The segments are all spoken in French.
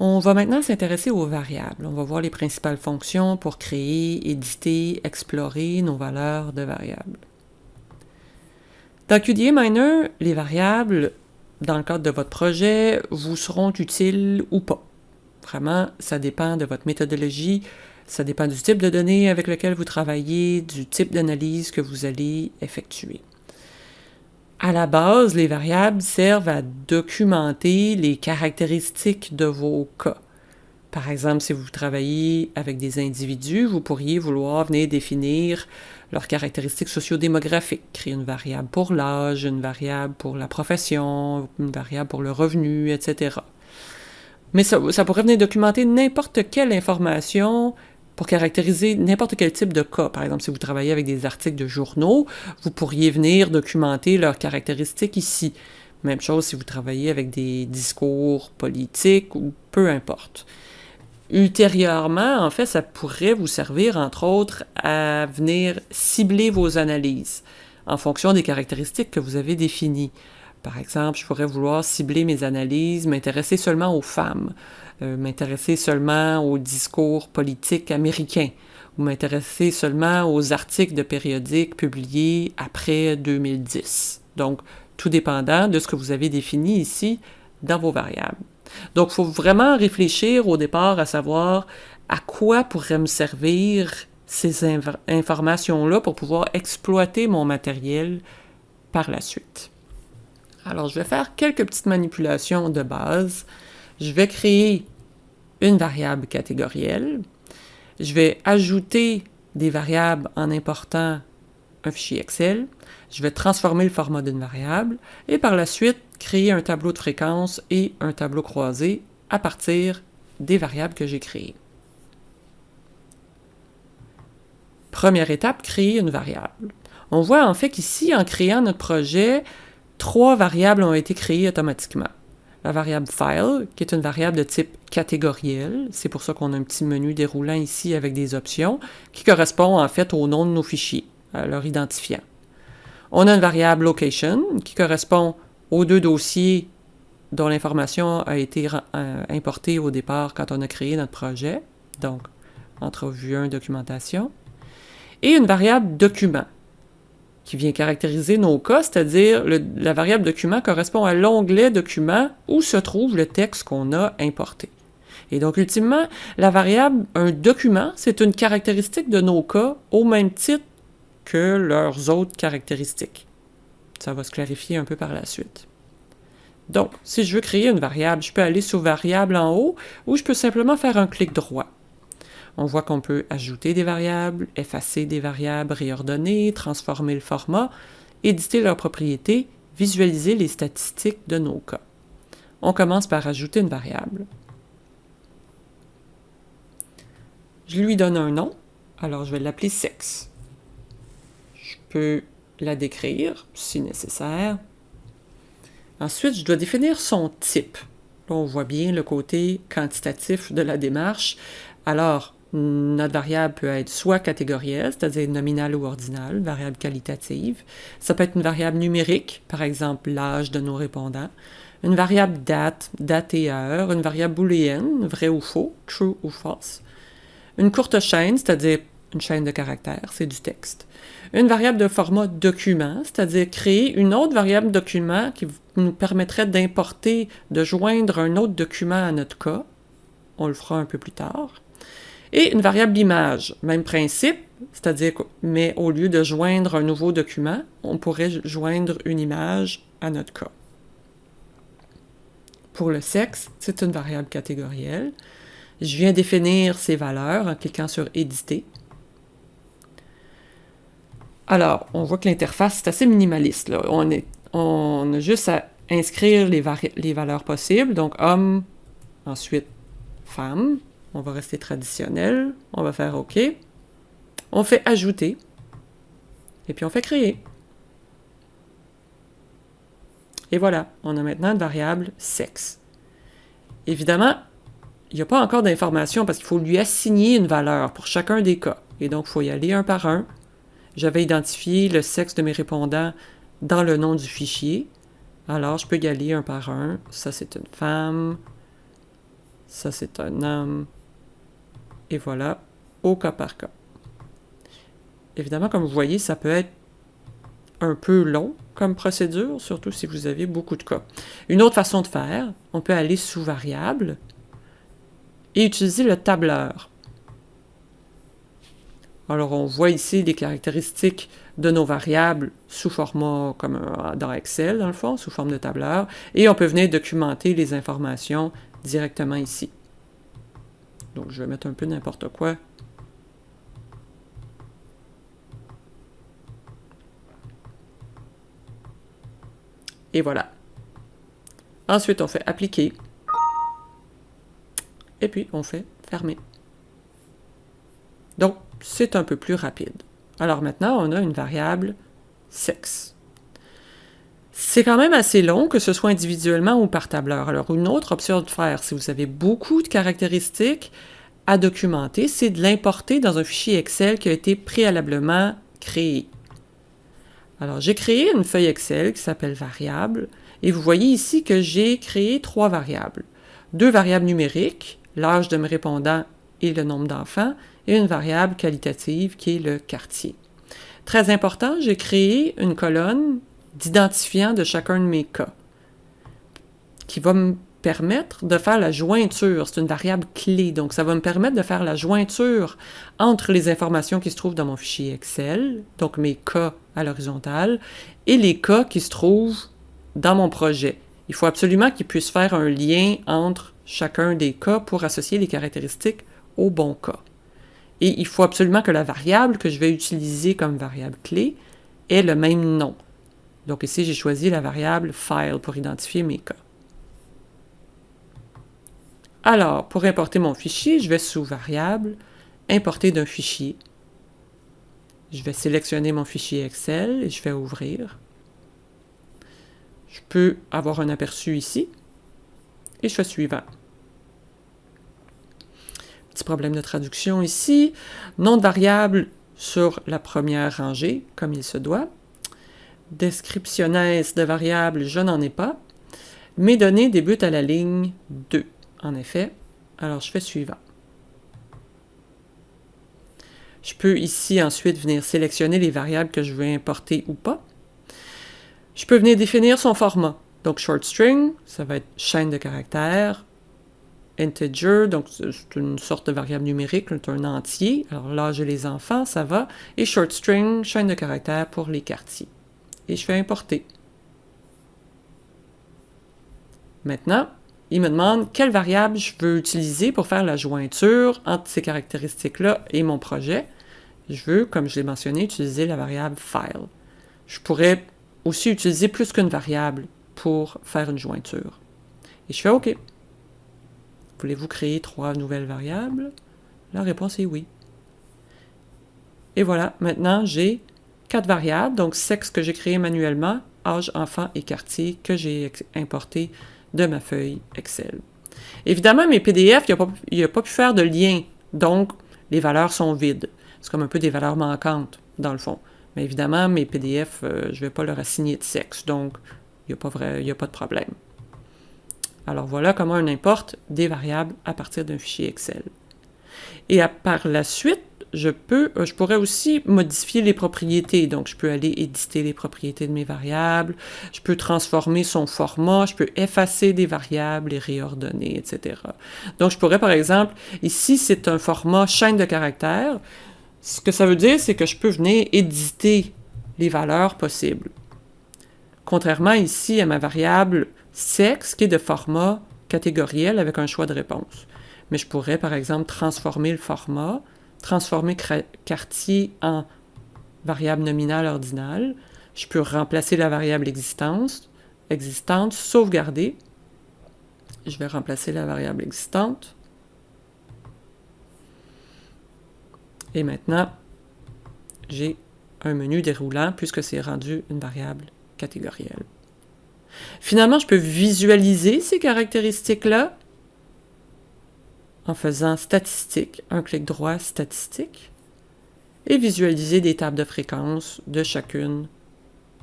On va maintenant s'intéresser aux variables. On va voir les principales fonctions pour créer, éditer, explorer nos valeurs de variables. Dans QDA Miner, les variables, dans le cadre de votre projet, vous seront utiles ou pas. Vraiment, ça dépend de votre méthodologie, ça dépend du type de données avec lequel vous travaillez, du type d'analyse que vous allez effectuer. À la base, les variables servent à documenter les caractéristiques de vos cas. Par exemple, si vous travaillez avec des individus, vous pourriez vouloir venir définir leurs caractéristiques sociodémographiques, créer une variable pour l'âge, une variable pour la profession, une variable pour le revenu, etc. Mais ça, ça pourrait venir documenter n'importe quelle information pour caractériser n'importe quel type de cas. Par exemple, si vous travaillez avec des articles de journaux, vous pourriez venir documenter leurs caractéristiques ici. Même chose si vous travaillez avec des discours politiques ou peu importe. Ultérieurement, en fait, ça pourrait vous servir, entre autres, à venir cibler vos analyses en fonction des caractéristiques que vous avez définies. Par exemple, je pourrais vouloir cibler mes analyses, m'intéresser seulement aux femmes, euh, m'intéresser seulement aux discours politiques américains ou m'intéresser seulement aux articles de périodiques publiés après 2010. Donc, tout dépendant de ce que vous avez défini ici dans vos variables. Donc, il faut vraiment réfléchir au départ à savoir à quoi pourraient me servir ces informations-là pour pouvoir exploiter mon matériel par la suite. Alors, je vais faire quelques petites manipulations de base je vais créer une variable catégorielle. Je vais ajouter des variables en important un fichier Excel. Je vais transformer le format d'une variable et par la suite créer un tableau de fréquence et un tableau croisé à partir des variables que j'ai créées. Première étape, créer une variable. On voit en fait qu'ici, en créant notre projet, trois variables ont été créées automatiquement la variable file, qui est une variable de type catégoriel. C'est pour ça qu'on a un petit menu déroulant ici avec des options qui correspond en fait au nom de nos fichiers, à leur identifiant. On a une variable location qui correspond aux deux dossiers dont l'information a été euh, importée au départ quand on a créé notre projet, donc entrevue 1, documentation, et une variable document qui vient caractériser nos cas, c'est-à-dire la variable document correspond à l'onglet document où se trouve le texte qu'on a importé. Et donc, ultimement, la variable un document, c'est une caractéristique de nos cas au même titre que leurs autres caractéristiques. Ça va se clarifier un peu par la suite. Donc, si je veux créer une variable, je peux aller sur Variable en haut ou je peux simplement faire un clic droit. On voit qu'on peut ajouter des variables, effacer des variables, réordonner, transformer le format, éditer leurs propriétés, visualiser les statistiques de nos cas. On commence par ajouter une variable. Je lui donne un nom, alors je vais l'appeler sexe. Je peux la décrire si nécessaire. Ensuite, je dois définir son type. Là, on voit bien le côté quantitatif de la démarche. Alors, notre variable peut être soit catégorielle, c'est-à-dire nominale ou ordinale, variable qualitative. Ça peut être une variable numérique, par exemple l'âge de nos répondants. Une variable date, date et heure. Une variable booléenne, vrai ou faux, true ou false. Une courte chaîne, c'est-à-dire une chaîne de caractères, c'est du texte. Une variable de format document, c'est-à-dire créer une autre variable document qui nous permettrait d'importer, de joindre un autre document à notre cas. On le fera un peu plus tard. Et une variable image, même principe, c'est-à-dire mais au lieu de joindre un nouveau document, on pourrait joindre une image à notre cas. Pour le sexe, c'est une variable catégorielle. Je viens définir ses valeurs en cliquant sur Éditer. Alors, on voit que l'interface est assez minimaliste. On, a juste à inscrire les valeurs possibles, donc homme, ensuite femme, on va rester traditionnel. On va faire OK. On fait ajouter. Et puis on fait créer. Et voilà, on a maintenant une variable sexe. Évidemment, il n'y a pas encore d'information parce qu'il faut lui assigner une valeur pour chacun des cas. Et donc, il faut y aller un par un. J'avais identifié le sexe de mes répondants dans le nom du fichier. Alors, je peux y aller un par un. Ça, c'est une femme. Ça, c'est un homme. Et voilà, au cas par cas. Évidemment, comme vous voyez, ça peut être un peu long comme procédure, surtout si vous avez beaucoup de cas. Une autre façon de faire, on peut aller sous variable et utiliser le tableur. Alors, on voit ici les caractéristiques de nos variables sous format comme dans Excel, dans le fond, sous forme de tableur, et on peut venir documenter les informations directement ici. Donc, je vais mettre un peu n'importe quoi. Et voilà. Ensuite, on fait appliquer. Et puis, on fait fermer. Donc, c'est un peu plus rapide. Alors maintenant, on a une variable sexe. C'est quand même assez long, que ce soit individuellement ou par tableur. Alors, une autre option de faire, si vous avez beaucoup de caractéristiques à documenter, c'est de l'importer dans un fichier Excel qui a été préalablement créé. Alors, j'ai créé une feuille Excel qui s'appelle variable, et vous voyez ici que j'ai créé trois variables. Deux variables numériques, l'âge de mes répondants et le nombre d'enfants, et une variable qualitative qui est le quartier. Très important, j'ai créé une colonne d'identifiant de chacun de mes cas qui va me permettre de faire la jointure. C'est une variable clé, donc ça va me permettre de faire la jointure entre les informations qui se trouvent dans mon fichier Excel, donc mes cas à l'horizontale, et les cas qui se trouvent dans mon projet. Il faut absolument qu'il puisse faire un lien entre chacun des cas pour associer les caractéristiques au bon cas. Et il faut absolument que la variable que je vais utiliser comme variable clé ait le même nom. Donc ici, j'ai choisi la variable file pour identifier mes cas. Alors, pour importer mon fichier, je vais sous variable, importer d'un fichier. Je vais sélectionner mon fichier Excel et je vais ouvrir. Je peux avoir un aperçu ici et je fais suivant. Petit problème de traduction ici. Nom de variable sur la première rangée, comme il se doit. Descriptionnesse de variable, je n'en ai pas. Mes données débutent à la ligne 2, en effet. Alors, je fais suivant. Je peux ici ensuite venir sélectionner les variables que je veux importer ou pas. Je peux venir définir son format. Donc, short string, ça va être chaîne de caractères integer, donc c'est une sorte de variable numérique, c'est un entier. Alors là, j'ai les enfants, ça va. Et short string, chaîne de caractères pour les quartiers. Et je fais importer. Maintenant, il me demande quelle variable je veux utiliser pour faire la jointure entre ces caractéristiques-là et mon projet. Je veux, comme je l'ai mentionné, utiliser la variable file. Je pourrais aussi utiliser plus qu'une variable pour faire une jointure. Et je fais OK. Voulez-vous créer trois nouvelles variables? La réponse est oui. Et voilà, maintenant j'ai quatre variables, donc sexe que j'ai créé manuellement, âge, enfant et quartier que j'ai importé de ma feuille Excel. Évidemment, mes PDF, il n'y a, pas pu faire de lien, donc les valeurs sont vides. C'est comme un peu des valeurs manquantes, dans le fond. Mais évidemment, mes PDF, euh, je ne vais pas leur assigner de sexe, donc il n'y a, a pas de problème. Alors voilà comment on importe des variables à partir d'un fichier Excel. Et par la suite, je, peux, euh, je pourrais aussi modifier les propriétés. Donc, je peux aller éditer les propriétés de mes variables, je peux transformer son format, je peux effacer des variables, les réordonner, etc. Donc, je pourrais, par exemple, ici, c'est un format chaîne de caractères. Ce que ça veut dire, c'est que je peux venir éditer les valeurs possibles. Contrairement ici à ma variable sexe qui est de format catégoriel avec un choix de réponse. Mais je pourrais, par exemple, transformer le format, transformer quartier en variable nominale ordinale. Je peux remplacer la variable existante, sauvegarder. Je vais remplacer la variable existante. Et maintenant, j'ai un menu déroulant puisque c'est rendu une variable catégorielle. Finalement, je peux visualiser ces caractéristiques-là en faisant statistique, un clic droit statistique, et visualiser des tables de fréquence de chacune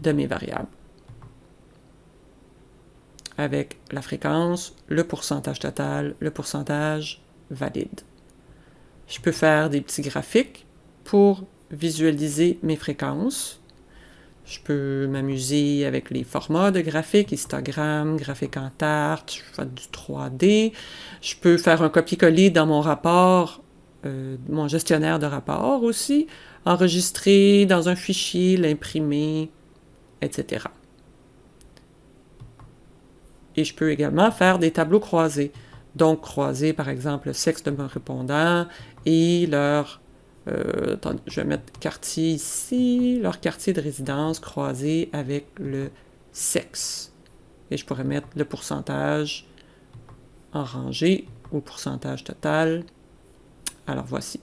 de mes variables. avec la fréquence, le pourcentage total, le pourcentage valide. Je peux faire des petits graphiques pour visualiser mes fréquences. Je peux m'amuser avec les formats de graphiques, histogramme, graphique en tarte, je fais du 3D. Je peux faire un copier-coller dans mon rapport, euh, mon gestionnaire de rapport aussi, enregistrer dans un fichier, l'imprimer, etc. Et je peux également faire des tableaux croisés. Donc, croiser, par exemple, le sexe de mon répondant et leur euh, je vais mettre quartier ici, leur quartier de résidence croisé avec le sexe. Et je pourrais mettre le pourcentage en rangée ou pourcentage total. Alors voici,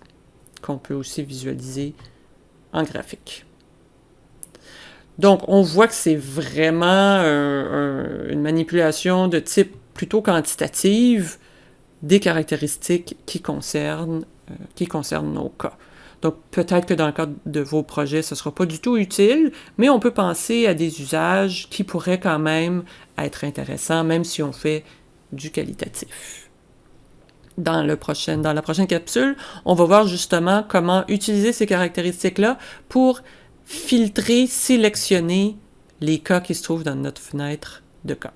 qu'on peut aussi visualiser en graphique. Donc, on voit que c'est vraiment une manipulation de type plutôt quantitative des caractéristiques qui concernent, euh, qui concernent nos cas. Donc, peut-être que dans le cadre de vos projets, ce ne sera pas du tout utile, mais on peut penser à des usages qui pourraient quand même être intéressants, même si on fait du qualitatif. Dans, le prochain, dans la prochaine capsule, on va voir justement comment utiliser ces caractéristiques-là pour filtrer, sélectionner les cas qui se trouvent dans notre fenêtre de cas.